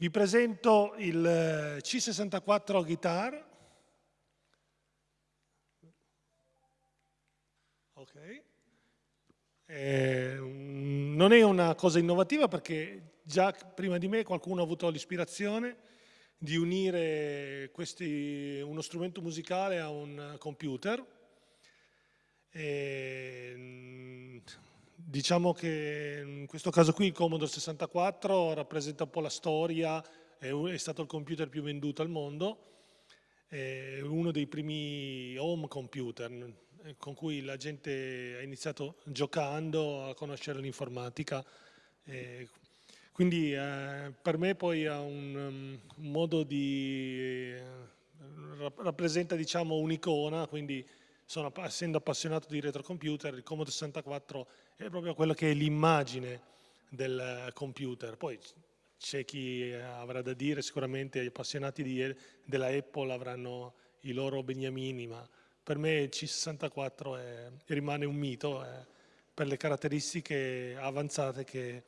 Vi presento il eh, C64 Guitar. Ok. Eh, non è una cosa innovativa perché già prima di me qualcuno ha avuto l'ispirazione di unire questi, uno strumento musicale a un computer. E, Diciamo che in questo caso qui il Commodore 64 rappresenta un po' la storia, è, stato il computer più venduto al mondo, è uno dei primi home computer eh, con cui la gente ha iniziato giocando a conoscere l'informatica. Quindi eh, per me poi ha un, un modo di... Eh, rappresenta diciamo un'icona, quindi sono, essendo appassionato di retrocomputer, il Commodore 64 è proprio quello che è l'immagine del computer. Poi c'è chi avrà da dire, sicuramente gli appassionati di, della Apple avranno i loro beniamini, ma per me il C64 è, rimane un mito eh, per le caratteristiche avanzate che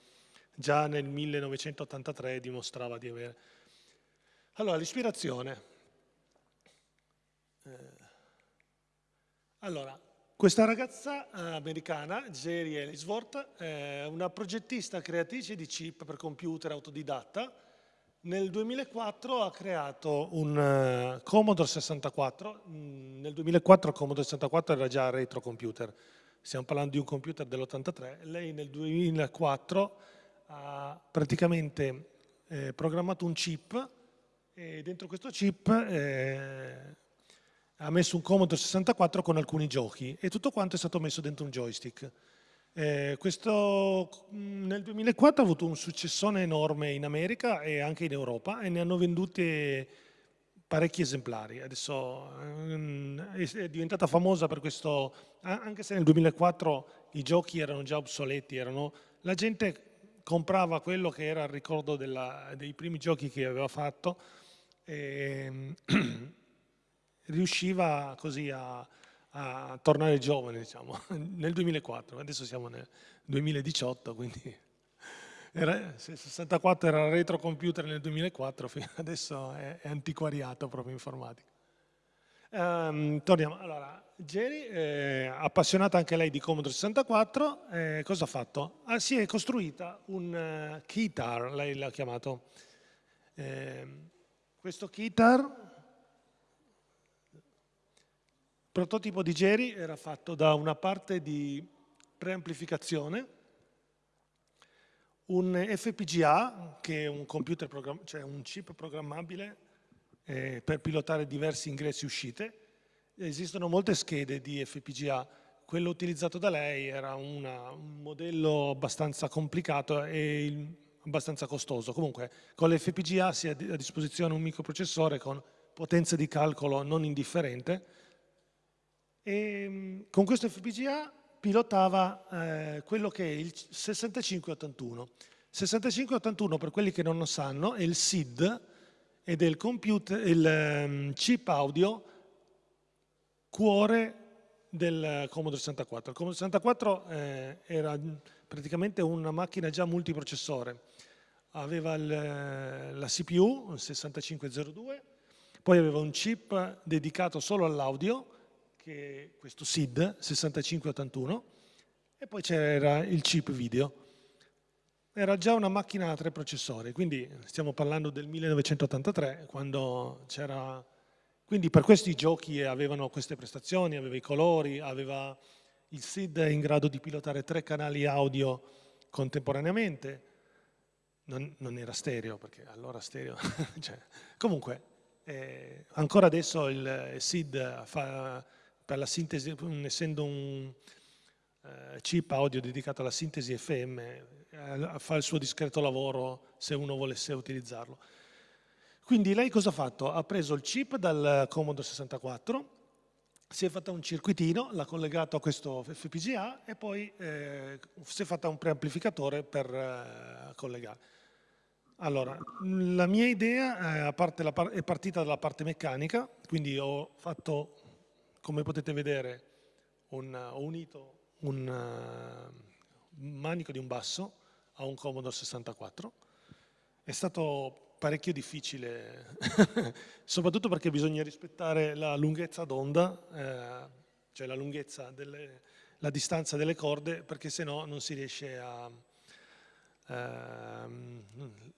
già nel 1983 dimostrava di avere. Allora, l'ispirazione. Eh, allora, questa ragazza eh, americana, Jerry Ellisworth, è una progettista creatrice di chip per computer autodidatta. Nel 2004 ha creato un uh, Commodore 64. Mm, nel 2004 il Commodore 64 era già retro computer. Stiamo parlando di un computer dell'83. Lei nel 2004 ha praticamente eh, programmato un chip e dentro questo chip eh, ha messo un Commodore 64 con alcuni giochi e tutto quanto è stato messo dentro un joystick. Eh, questo mm, nel 2004 ha avuto un successone enorme in America e anche in Europa e ne hanno vendute parecchi esemplari. Adesso eh, è diventata famosa per questo, anche se nel 2004 i giochi erano già obsoleti, erano, la gente comprava quello che era il ricordo della, dei primi giochi che aveva fatto e, riusciva così a, a tornare giovane, diciamo, nel 2004, adesso siamo nel 2018, quindi era, 64 era retro computer nel 2004, adesso è, è antiquariato proprio informatico. Um, torniamo, allora, Jerry, eh, appassionata anche lei di Commodore 64, eh, cosa ha fatto? Ah, si è costruita un uh, keytar, lei l'ha chiamato. Eh, questo keytar prototipo di Jerry era fatto da una parte di preamplificazione, un FPGA, che è un, cioè un chip programmabile eh, per pilotare diversi ingressi e uscite. Esistono molte schede di FPGA, quello utilizzato da lei era una, un modello abbastanza complicato e abbastanza costoso. Comunque con l'FPGA si ha a disposizione un microprocessore con potenza di calcolo non indifferente, e ehm, con questo FPGA pilotava eh, quello che è il 6581. 6581, per quelli che non lo sanno, è il SID ed è il, computer, il um, chip audio cuore del Commodore 64. Il Commodore 64 eh, era praticamente una macchina già multiprocessore. Aveva il, la CPU, il 6502, poi aveva un chip dedicato solo all'audio, che questo SID 6581 e poi c'era il chip video. Era già una macchina a tre processori, quindi stiamo parlando del 1983, quando c'era... Quindi per questi giochi avevano queste prestazioni, aveva i colori, aveva il SID in grado di pilotare tre canali audio contemporaneamente, non, non era stereo, perché allora stereo... cioè, comunque, eh, ancora adesso il SID fa per la sintesi, essendo un uh, chip audio dedicato alla sintesi FM, uh, fa il suo discreto lavoro se uno volesse utilizzarlo. Quindi lei cosa ha fatto? Ha preso il chip dal Commodore 64, si è fatta un circuitino, l'ha collegato a questo FPGA e poi eh, si è fatta un preamplificatore per eh, collegare. Allora, la mia idea eh, è partita dalla parte meccanica, quindi ho fatto come potete vedere un, ho unito un uh, manico di un basso a un Commodore 64. È stato parecchio difficile, soprattutto perché bisogna rispettare la lunghezza d'onda, eh, cioè la lunghezza, delle, la distanza delle corde, perché se no non si riesce a... Eh,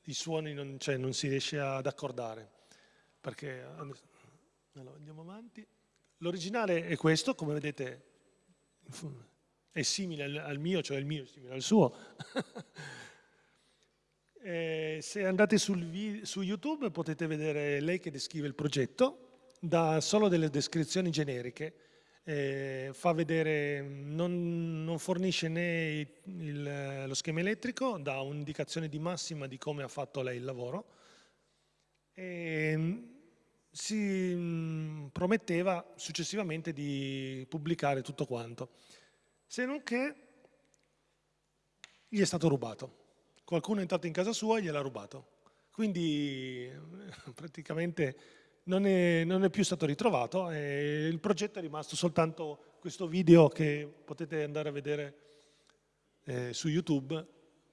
i suoni non, cioè, non si riesce ad accordare. Perché, allora, andiamo avanti. L'originale è questo, come vedete è simile al mio, cioè il mio è simile al suo. Eh, se andate su YouTube potete vedere lei che descrive il progetto, dà solo delle descrizioni generiche, eh, fa vedere, non, non fornisce né il, lo schema elettrico, dà un'indicazione di massima di come ha fatto lei il lavoro e si mh, prometteva successivamente di pubblicare tutto quanto, se non che gli è stato rubato qualcuno è entrato in casa sua e gliel'ha rubato. Quindi praticamente non è, non è, più stato ritrovato e il progetto è rimasto soltanto questo video che potete andare a vedere eh, su YouTube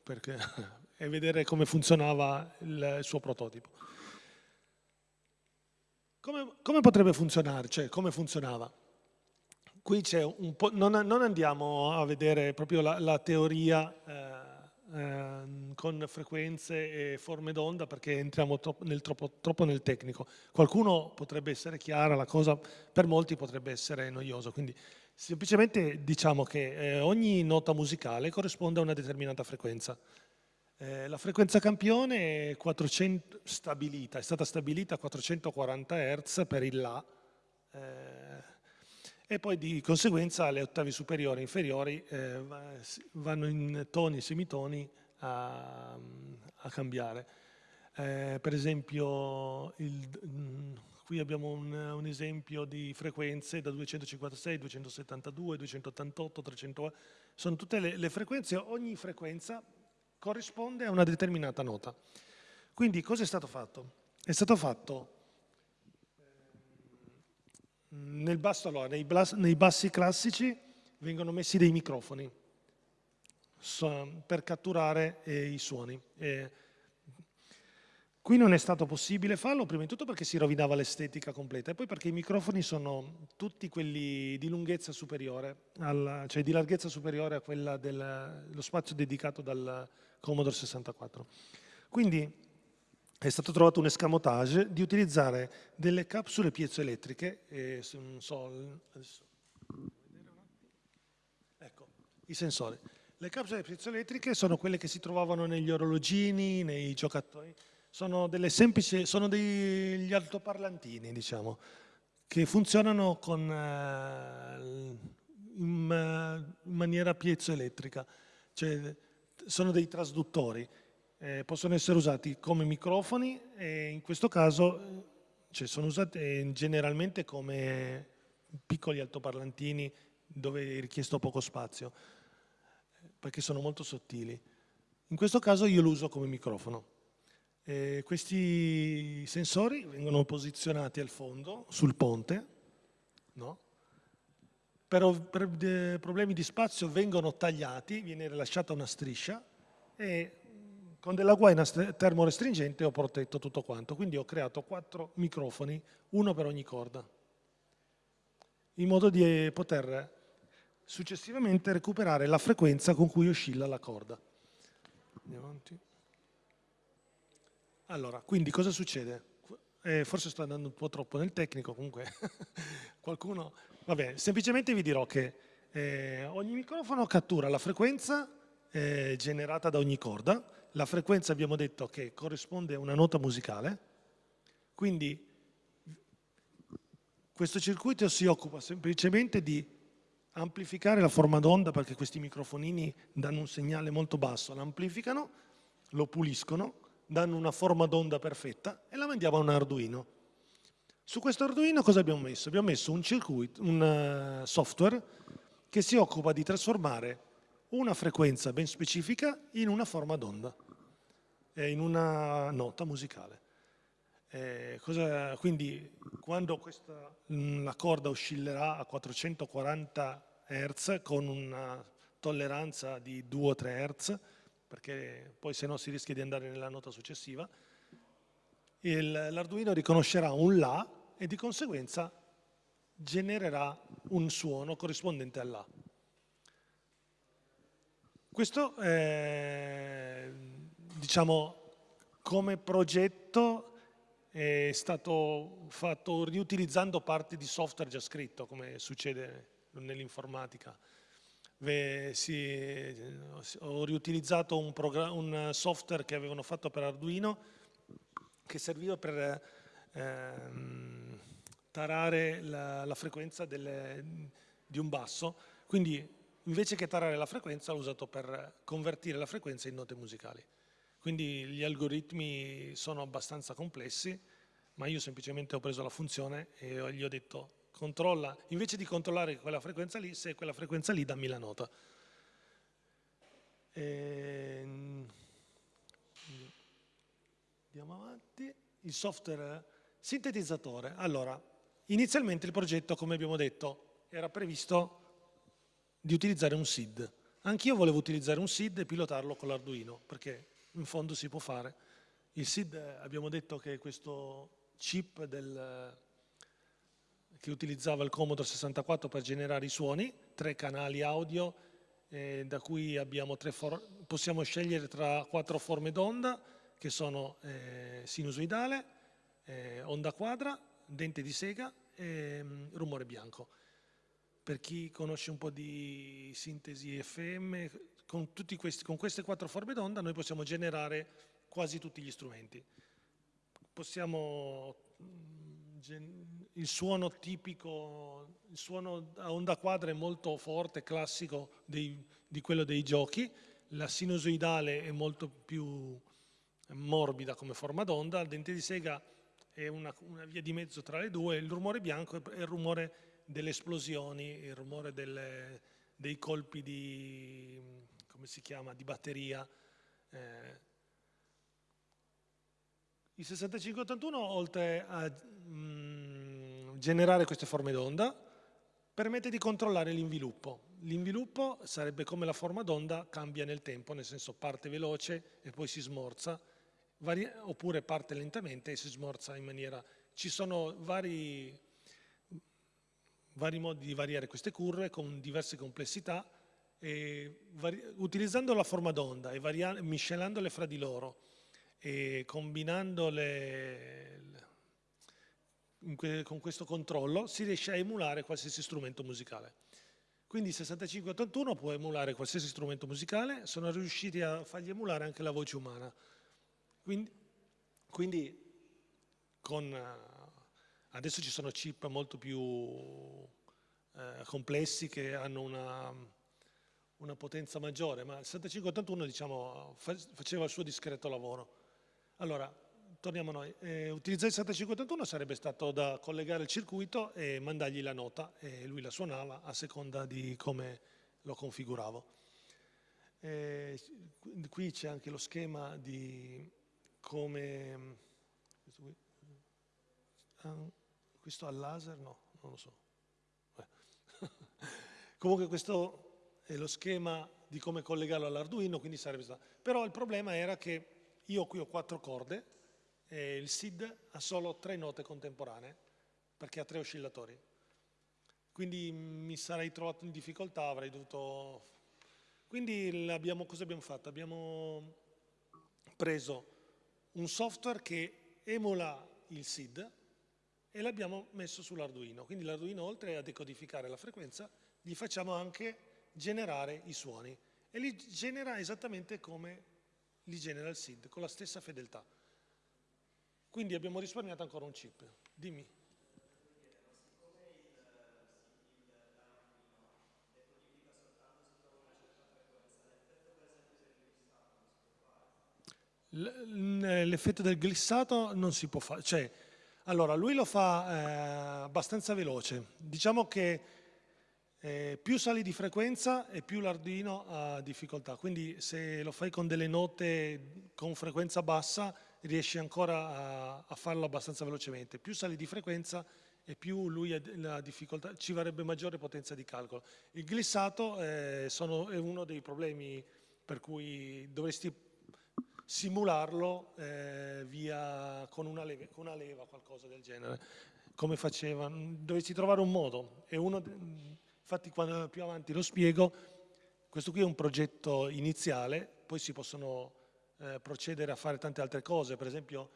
perché, e vedere come funzionava il, il suo prototipo. Come, come, potrebbe funzionare? Cioè, come funzionava? Qui c'è un po', non, non, andiamo a vedere proprio la, la teoria eh, Ehm, con frequenze e forme d'onda perché entriamo troppo nel, troppo, troppo nel tecnico. Qualcuno potrebbe essere chiara la cosa, per molti potrebbe essere noioso, quindi semplicemente diciamo che eh, ogni nota musicale corrisponde a una determinata frequenza. Eh, la frequenza campione è, 400, stabilita, è stata stabilita a 440 Hz per il La, eh, e poi di conseguenza le ottavi superiori e inferiori eh, vanno in toni e semitoni a, a cambiare. Eh, per esempio, il, mm, qui abbiamo un, un, esempio di frequenze da 256, 272, 288, 300, sono tutte le, le frequenze, ogni frequenza corrisponde a una determinata nota. Quindi cosa è stato fatto? È stato fatto nel basso, allora, nei, nei, bassi classici vengono messi dei microfoni per catturare eh, i suoni. Eh, qui non è stato possibile farlo, prima di tutto perché si rovinava l'estetica completa e poi perché i microfoni sono tutti quelli di lunghezza superiore, alla, cioè di larghezza superiore a quella dello spazio dedicato dal Commodore 64. Quindi è stato trovato un escamotage di utilizzare delle capsule piezoelettriche, eh, so, ecco, i sensori. Le capsule piezoelettriche sono quelle che si trovavano negli orologini, nei giocattoli, sono semplici, sono degli altoparlantini, diciamo, che funzionano con, eh, in, in maniera piezoelettrica, cioè sono dei trasduttori eh, possono essere usati come microfoni e in questo caso cioè, sono usati generalmente come piccoli altoparlantini dove è richiesto poco spazio perché sono molto sottili. In questo caso io lo uso come microfono. Eh, questi sensori vengono posizionati al fondo, sul ponte, no? per, per eh, problemi di spazio vengono tagliati, viene rilasciata una striscia e con della guaina termorestringente ho protetto tutto quanto, quindi ho creato quattro microfoni, uno per ogni corda, in modo di poter successivamente recuperare la frequenza con cui oscilla la corda. Andiamo avanti. Allora, quindi cosa succede? Eh, forse sto andando un po' troppo nel tecnico, comunque qualcuno... Vabbè, semplicemente vi dirò che eh, ogni microfono cattura la frequenza eh, generata da ogni corda, la frequenza abbiamo detto che corrisponde a una nota musicale, quindi questo circuito si occupa semplicemente di amplificare la forma d'onda perché questi microfonini danno un segnale molto basso, l'amplificano, lo puliscono, danno una forma d'onda perfetta e la mandiamo a un Arduino. Su questo Arduino cosa abbiamo messo? Abbiamo messo un circuito, un eh, software che si occupa di trasformare una frequenza ben specifica in una forma d'onda, in una nota musicale. Eh, cosa, quindi quando questa, la corda oscillerà a 440 Hz con una tolleranza di 2 o 3 Hz, perché poi se no si rischia di andare nella nota successiva, l'Arduino riconoscerà un La e di conseguenza genererà un suono corrispondente all'A. Questo è, diciamo, come progetto è stato fatto riutilizzando parti di software già scritto, come succede nell'informatica. Ho riutilizzato un, un, software che avevano fatto per Arduino che serviva per ehm, tarare la, la frequenza delle, di un basso, quindi invece che tarare la frequenza l'ho usato per convertire la frequenza in note musicali. Quindi gli algoritmi sono abbastanza complessi, ma io semplicemente ho preso la funzione e gli ho detto controlla, invece di controllare quella frequenza lì, se quella frequenza lì dammi la nota. E... Ehm, andiamo avanti. Il software sintetizzatore. Allora, inizialmente il progetto, come abbiamo detto, era previsto di utilizzare un SID. Anch'io volevo utilizzare un SID e pilotarlo con l'Arduino, perché in fondo si può fare. Il SID abbiamo detto che è questo chip del, che utilizzava il Commodore 64 per generare i suoni, tre canali audio, eh, da cui possiamo scegliere tra quattro forme d'onda, che sono eh, sinusoidale, eh, onda quadra, dente di sega e um, rumore bianco. Per chi conosce un po' di sintesi FM, con, questi, con queste quattro forme d'onda noi possiamo generare quasi tutti gli strumenti. Possiamo, mm, il suono tipico, il suono a onda quadra è molto forte, classico dei, di quello dei giochi, la sinusoidale è molto più morbida come forma d'onda, il dente di sega è una, una, via di mezzo tra le due, il rumore bianco è il rumore delle esplosioni, il rumore delle, dei colpi di come si chiama, di batteria. Eh, il 6581, oltre a mh, mm, generare queste forme d'onda, permette di controllare l'inviluppo. L'inviluppo sarebbe come la forma d'onda cambia nel tempo, nel senso parte veloce e poi si smorza, oppure parte lentamente e si smorza in maniera... Ci sono vari, vari modi di variare queste curve con diverse complessità, utilizzando la forma d'onda e miscelandole fra di loro e combinandole con questo controllo si riesce a emulare qualsiasi strumento musicale. Quindi il 6581 può emulare qualsiasi strumento musicale, sono riusciti a fargli emulare anche la voce umana. Quindi, quindi con, adesso ci sono chip molto più eh, complessi che hanno una una potenza maggiore, ma il 7581 diciamo, faceva il suo discreto lavoro. Allora, torniamo a noi. Eh, utilizzare il 7581 sarebbe stato da collegare il circuito e mandargli la nota e lui la suonava a seconda di come lo configuravo. Eh, qui c'è anche lo schema di come... Questo, qui, ah, questo al laser? No, non lo so. Comunque questo eh, lo schema di come collegarlo all'Arduino, quindi sarebbe stato... Però il problema era che io qui ho quattro corde e il SID ha solo tre note contemporanee perché ha tre oscillatori. Quindi mi sarei trovato in difficoltà, avrei dovuto... Quindi abbiamo, cosa abbiamo fatto? Abbiamo preso un software che emula il SID e l'abbiamo messo sull'Arduino. Quindi l'Arduino oltre a decodificare la frequenza gli facciamo anche generare i suoni e li genera esattamente come li genera il SID, con la stessa fedeltà. Quindi abbiamo risparmiato ancora un chip. Dimmi. L'effetto del glissato non si può fare, cioè, allora lui lo fa eh, abbastanza veloce, diciamo che eh, più sali di frequenza e più l'Arduino ha difficoltà, quindi se lo fai con delle note con frequenza bassa riesci ancora a, a farlo abbastanza velocemente, più sali di frequenza e più lui ha la difficoltà, ci varrebbe maggiore potenza di calcolo. Il glissato eh, sono, è uno dei problemi per cui dovresti simularlo eh, via, con, una leva, con una leva, qualcosa del genere, come faceva. Dovessi trovare un modo. E uno, infatti quando più avanti lo spiego, questo qui è un progetto iniziale, poi si possono eh, procedere a fare tante altre cose, per esempio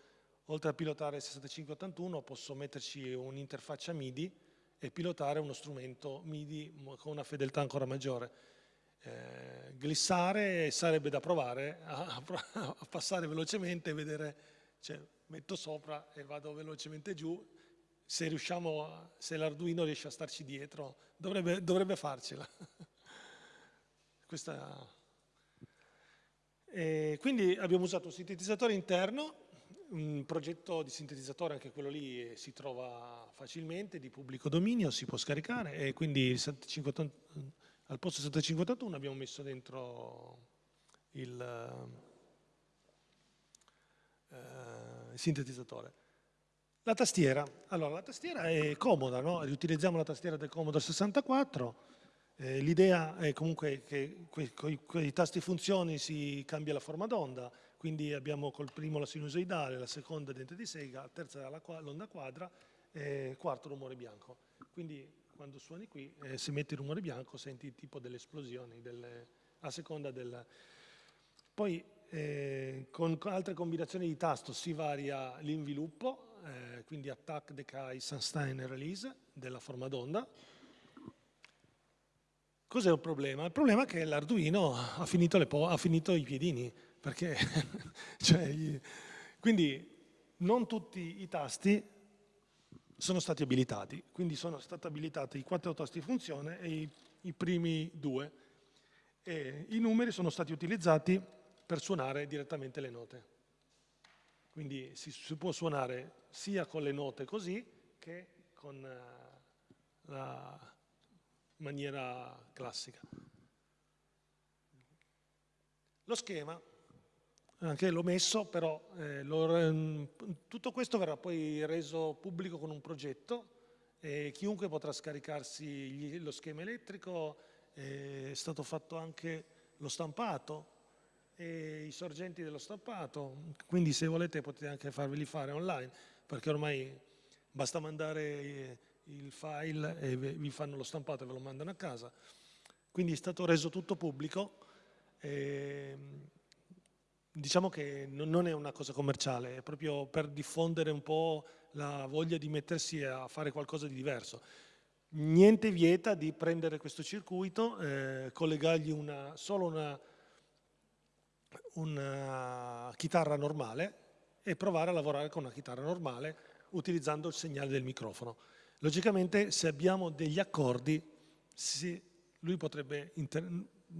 oltre a pilotare il 6581 posso metterci un'interfaccia MIDI e pilotare uno strumento MIDI con una fedeltà ancora maggiore. Eh, glissare sarebbe da provare a, a, passare velocemente e vedere, cioè metto sopra e vado velocemente giù, se riusciamo, se l'Arduino riesce a starci dietro, dovrebbe, dovrebbe farcela. Questa... Quindi abbiamo usato un sintetizzatore interno un progetto di sintetizzatore, anche quello lì si trova facilmente, di pubblico dominio, si può scaricare e quindi 750, al posto 751 abbiamo messo dentro il, uh, il sintetizzatore. La tastiera, allora la tastiera è comoda, no? riutilizziamo la tastiera del Commodore 64, eh, l'idea è comunque che con i tasti funzioni si cambia la forma d'onda, quindi abbiamo col primo la sinusoidale, la seconda dente di sega, la terza l'onda quadra e quarto rumore bianco. Quindi quando suoni qui, eh, se metti il rumore bianco senti tipo delle esplosioni delle, a seconda del... Poi eh, con altre combinazioni di tasto si varia l'inviluppo, eh, quindi attack, decay, sustain e release della forma d'onda. Cos'è un problema? Il problema è che l'Arduino ha, ha finito i piedini, perché, cioè, quindi non tutti i tasti sono stati abilitati, quindi sono stati abilitati i quattro tasti funzione e i, i primi due. E I numeri sono stati utilizzati per suonare direttamente le note. Quindi si, si può suonare sia con le note così che con uh, la maniera classica. Lo schema anche l'ho messo, però eh, lo, tutto questo verrà poi reso pubblico con un progetto e chiunque potrà scaricarsi gli, lo schema elettrico, è stato fatto anche lo stampato e i sorgenti dello stampato, quindi se volete potete anche farveli fare online, perché ormai basta mandare il file e vi fanno lo stampato e ve lo mandano a casa. Quindi è stato reso tutto pubblico. E, Diciamo che non è una cosa commerciale, è proprio per diffondere un po' la voglia di mettersi a fare qualcosa di diverso. Niente vieta di prendere questo circuito, eh, collegargli una, solo una, una chitarra normale e provare a lavorare con una chitarra normale utilizzando il segnale del microfono. Logicamente se abbiamo degli accordi, si, lui potrebbe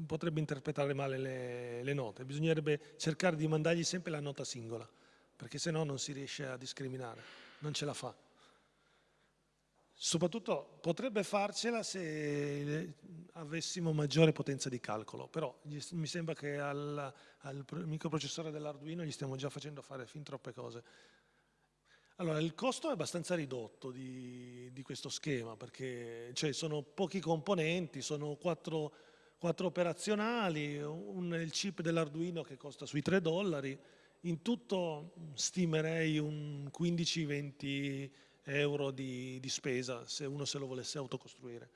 potrebbe interpretare male le, le, note, bisognerebbe cercare di mandargli sempre la nota singola, perché se no non si riesce a discriminare, non ce la fa. Soprattutto potrebbe farcela se avessimo maggiore potenza di calcolo, però mi sembra che al, al microprocessore dell'Arduino gli stiamo già facendo fare fin troppe cose. Allora, il costo è abbastanza ridotto di, di questo schema, perché cioè, sono pochi componenti, sono quattro quattro operazionali, un, il chip dell'Arduino che costa sui 3 dollari, in tutto stimerei un 15-20 euro di, di, spesa se uno se lo volesse autocostruire.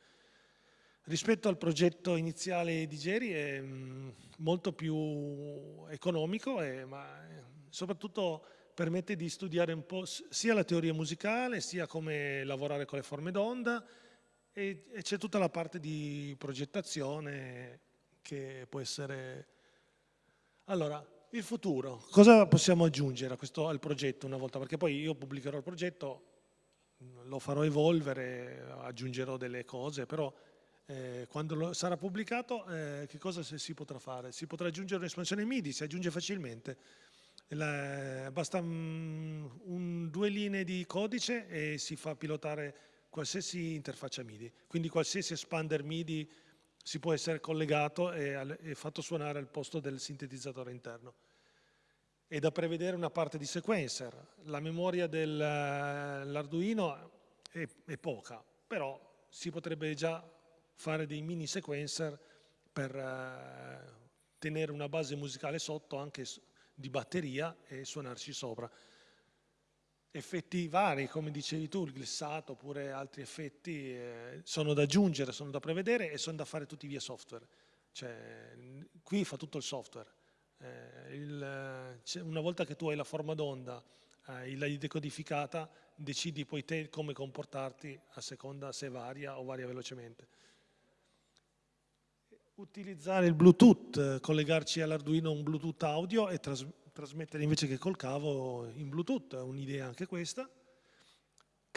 Rispetto al progetto iniziale di Geri è mm, molto più economico, e, ma soprattutto permette di studiare un po' sia la teoria musicale, sia come lavorare con le forme d'onda, e, e c'è tutta la parte di progettazione che può essere... Allora, il futuro, cosa possiamo aggiungere questo, al progetto una volta? Perché poi io pubblicherò il progetto, lo farò evolvere, aggiungerò delle cose, però eh, quando lo, sarà pubblicato eh, che cosa si potrà fare? Si potrà aggiungere un'espansione MIDI, si aggiunge facilmente. La, basta um, un, due linee di codice e si fa pilotare qualsiasi interfaccia MIDI, quindi qualsiasi expander MIDI si può essere collegato e, e fatto suonare al posto del sintetizzatore interno. È da prevedere una parte di sequencer, la memoria dell'Arduino è, è poca, però si potrebbe già fare dei mini sequencer per uh, tenere una base musicale sotto anche di batteria e suonarci sopra. Effetti vari, come dicevi tu, il glissato oppure altri effetti eh, sono da aggiungere, sono da prevedere e sono da fare tutti via software. Cioè, qui fa tutto il software. Eh, il, una volta che tu hai la forma d'onda, eh, l'hai decodificata, decidi poi te come comportarti a seconda se varia o varia velocemente. Utilizzare il Bluetooth, collegarci all'Arduino un Bluetooth audio e tras trasmettere invece che col cavo in Bluetooth, è un'idea anche questa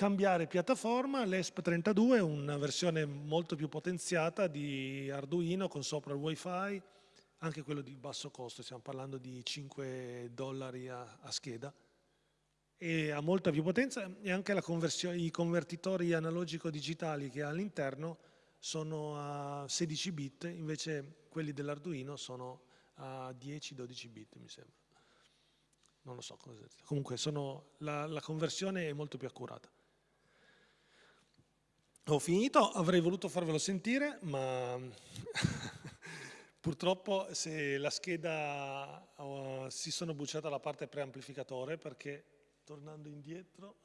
cambiare piattaforma, l'ESP32 è una versione molto più potenziata di Arduino con sopra il wifi, anche quello di basso costo, stiamo parlando di 5 dollari a, a scheda, e ha molta più potenza e anche i convertitori analogico-digitali che ha all'interno sono a 16 bit, invece quelli dell'Arduino sono a 10-12 bit mi sembra. Non lo so, comunque sono, la, la conversione è molto più accurata. Ho finito, avrei voluto farvelo sentire, ma purtroppo se la scheda uh, si sono bruciata la parte preamplificatore perché tornando indietro,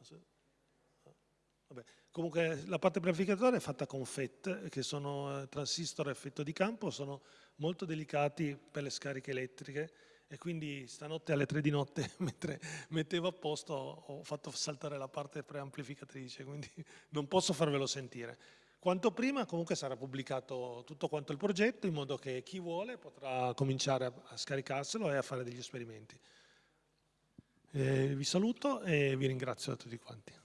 vabbè, comunque la parte preamplificatore è fatta con FET che sono eh, transistor a effetto di campo, sono molto delicati per le scariche elettriche e quindi stanotte alle tre di notte mentre mettevo a posto ho fatto saltare la parte preamplificatrice, quindi non posso farvelo sentire. Quanto prima comunque sarà pubblicato tutto quanto il progetto in modo che chi vuole potrà cominciare a, scaricarselo e a fare degli esperimenti. Eh, vi saluto e vi ringrazio a tutti quanti.